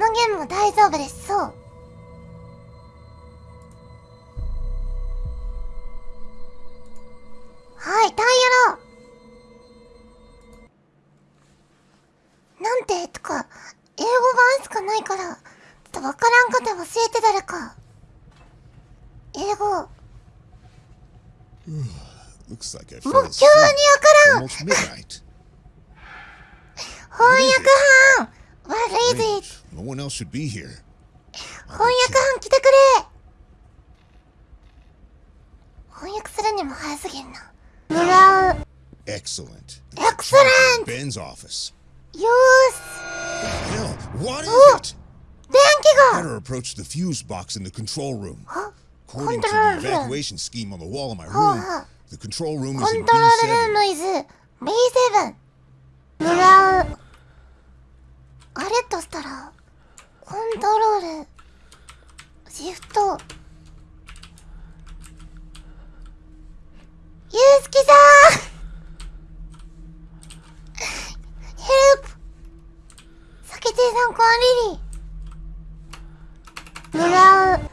のゲームも大丈夫です。そう。Should be here. 翻訳班来てくれ翻訳するにも早すぎんな村う Excellent. Excellent! Ben's office. よーし Hell, what is Oh. it? 電気が Better approach the fuse box in the control room. あ According to the evacuation scheme on the wall of my room, the control room コ is in ントロールルー B7. ムイズ B7 村うあれとしたらコントロールシフトゆうすきさんヘルプ酒亭さんこんリリ村う。あいい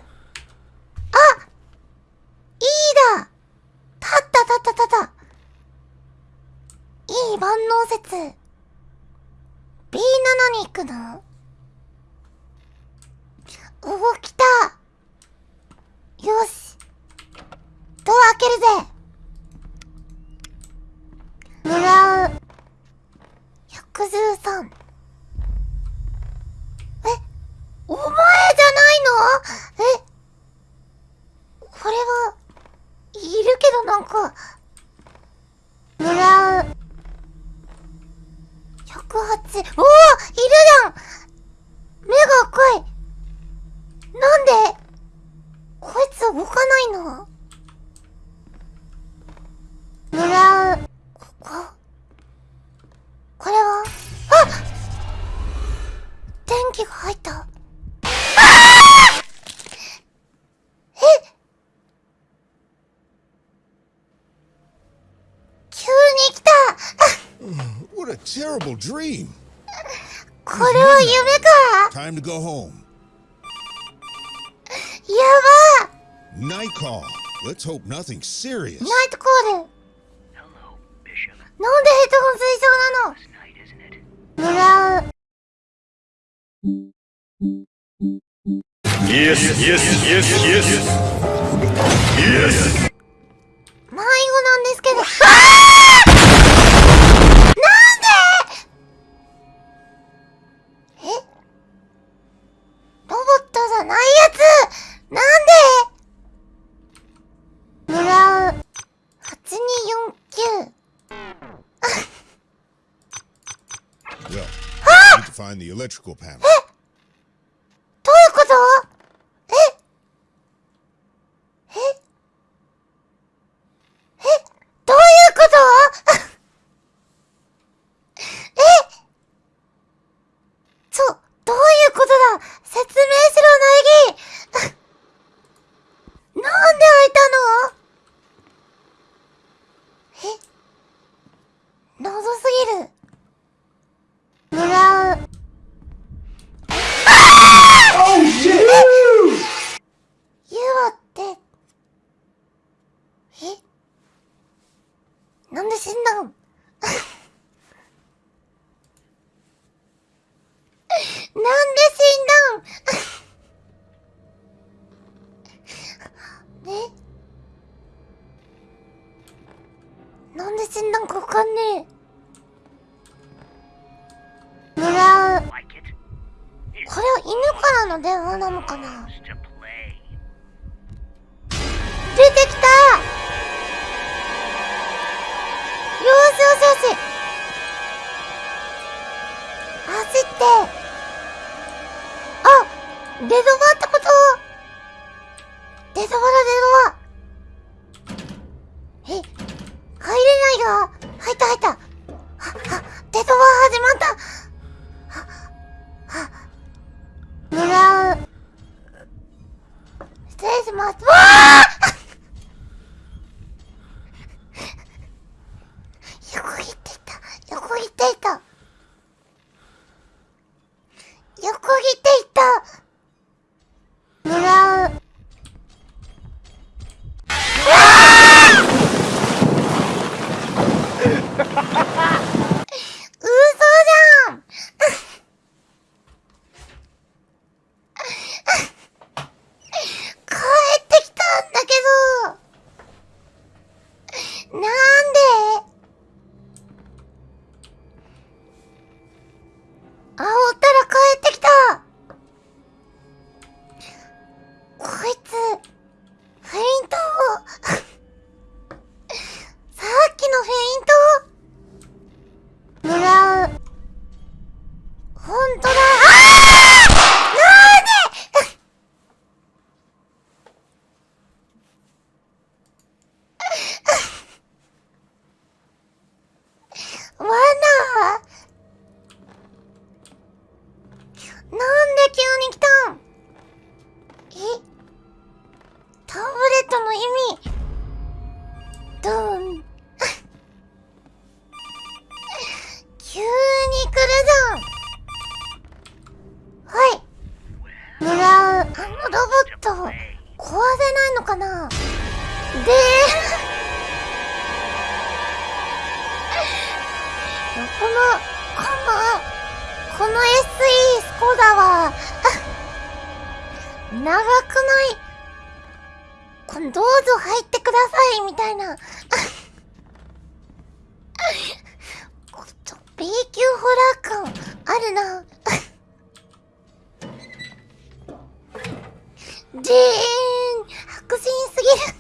だ。立った立った立った。いい万能説。B7 に行くの？動きた。よし。ドア開けるぜ。村う。113え？お前じゃないの？え？これはいるけどなんか。村う。108おおいるじゃん。目が赤い。なんで？こいつ動かないの？村うここ？これは？あ！電気が入った。あー！え？急に来た。What a terrible dream. これは夢か。Time to go home. Night call. Let's hope nothing serious. ナイトコール Hello, Bishop. なんでヘッドホン推奨なの Last night, isn't it? 村う Yes, yes, yes, yes. Yes. Electrical panel. だわ。長くないこどうぞ入ってください、みたいな。ちょっと、B 級ホラー感あるな。でーん白人すぎる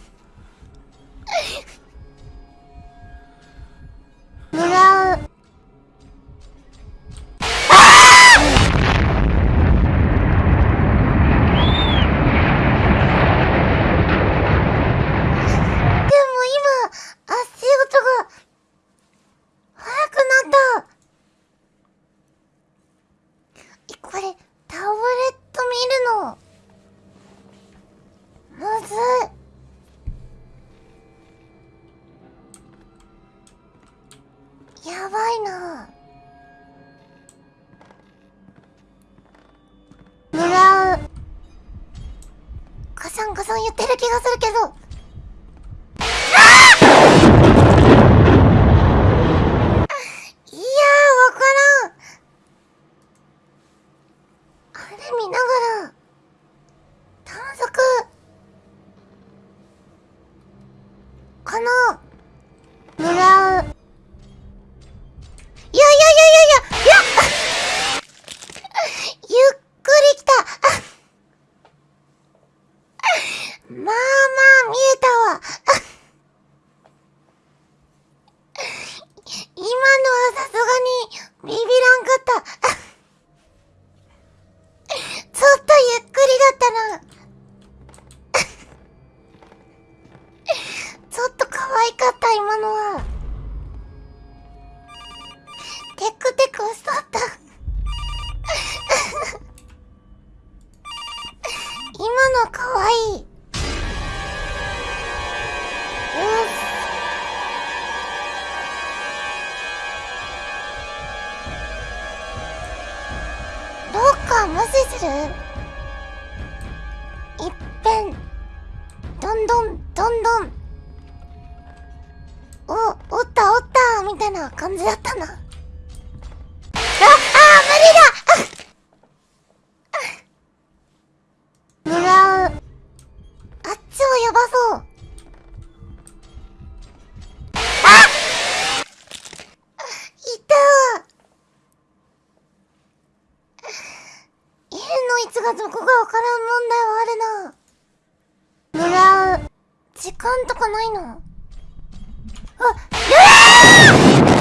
시술은 時間とかないの。あ、うわー！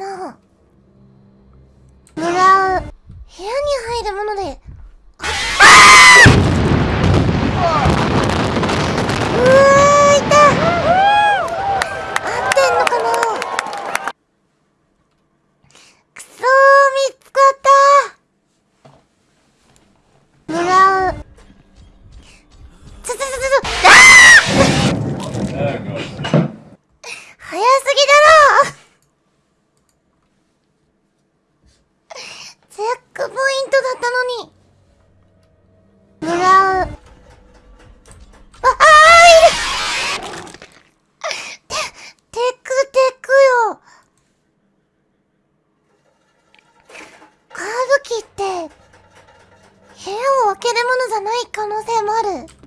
なもらう。部屋に入るもので可能性もある。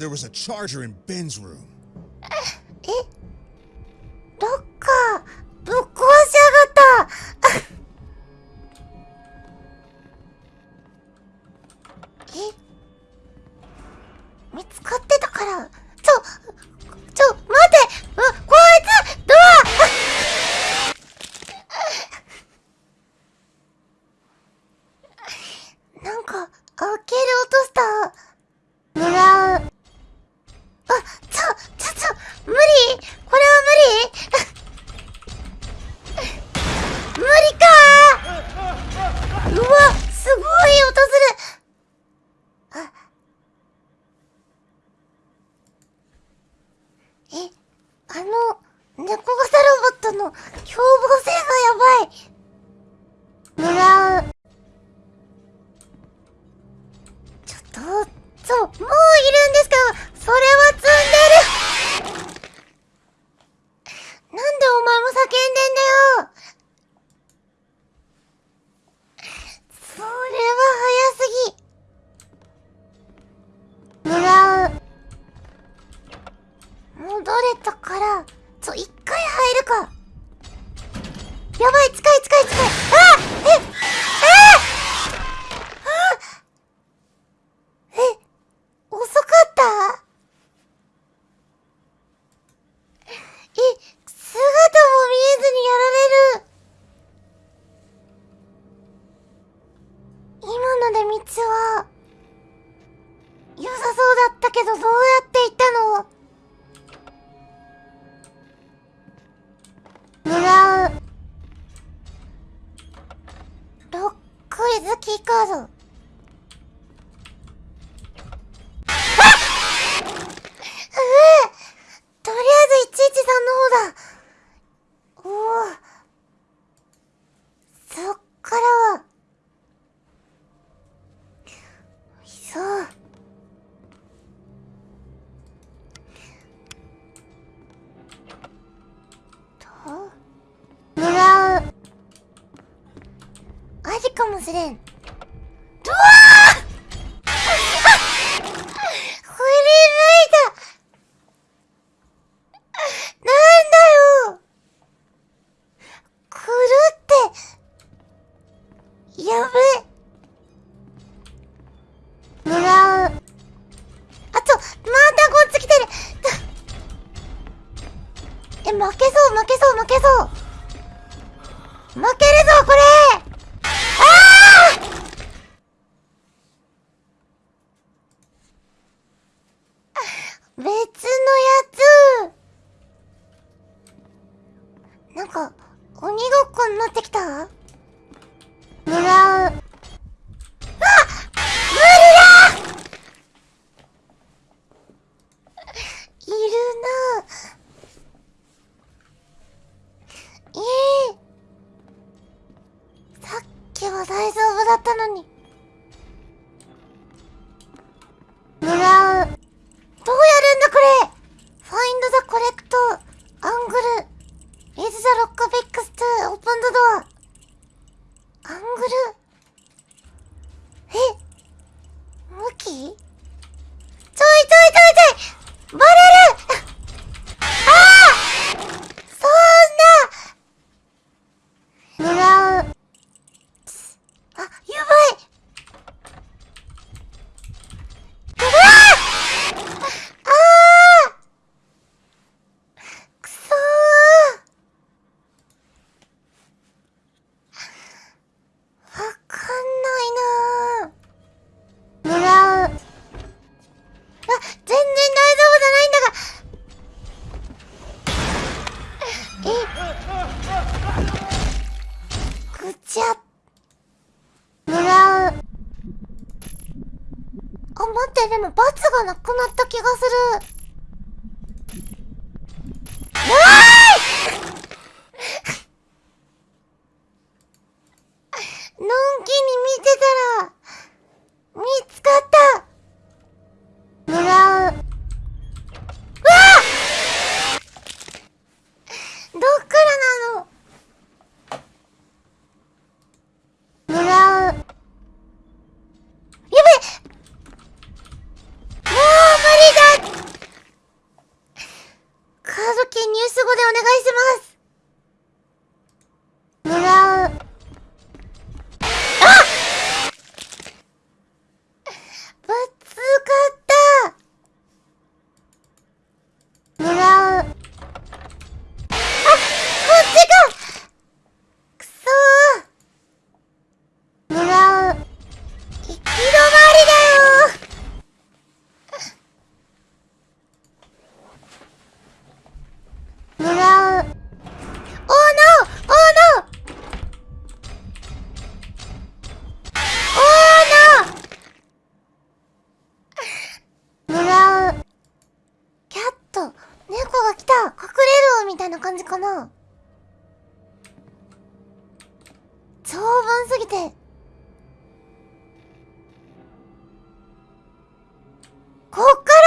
there was a charger in Ben's room. Uh, の、凶暴性がやばい。失恋ぐちゃ狙うあ、待って、でも罰がなくなった気がする。うわカード券ニュース語でお願いします。来た。隠れるみたいな感じかな。長文すぎて。こっから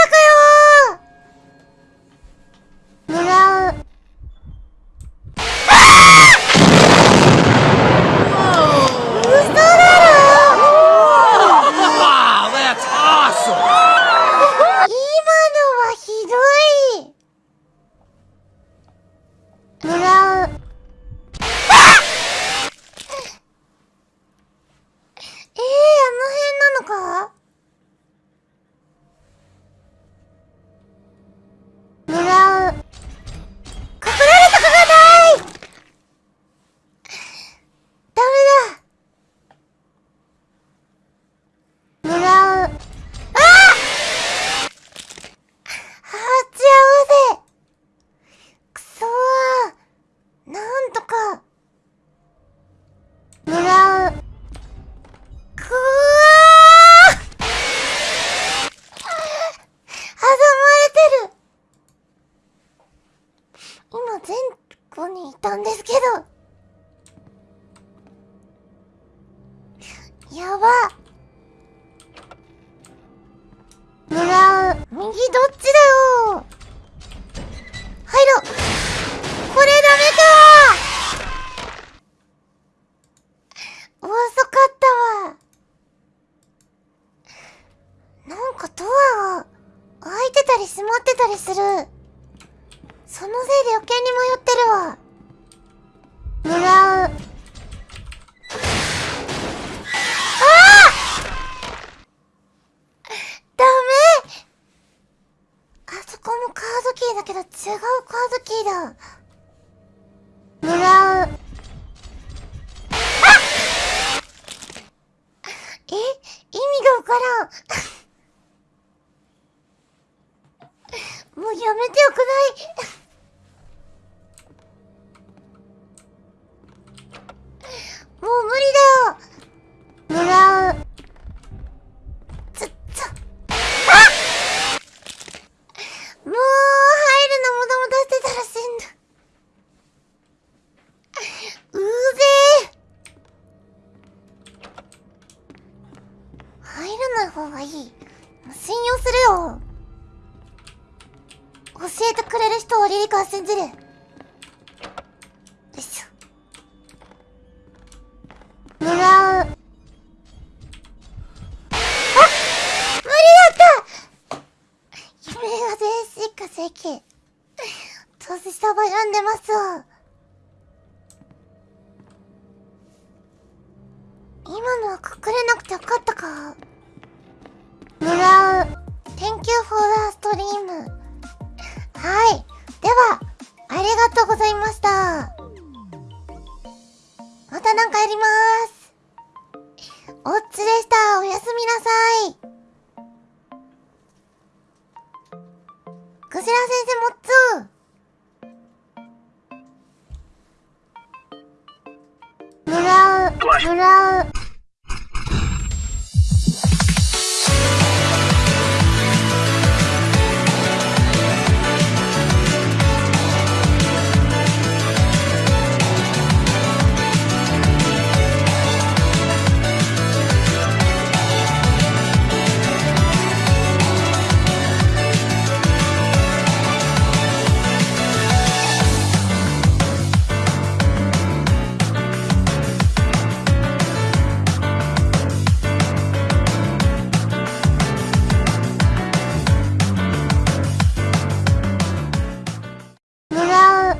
右どっちだよ。やめてよくない。不知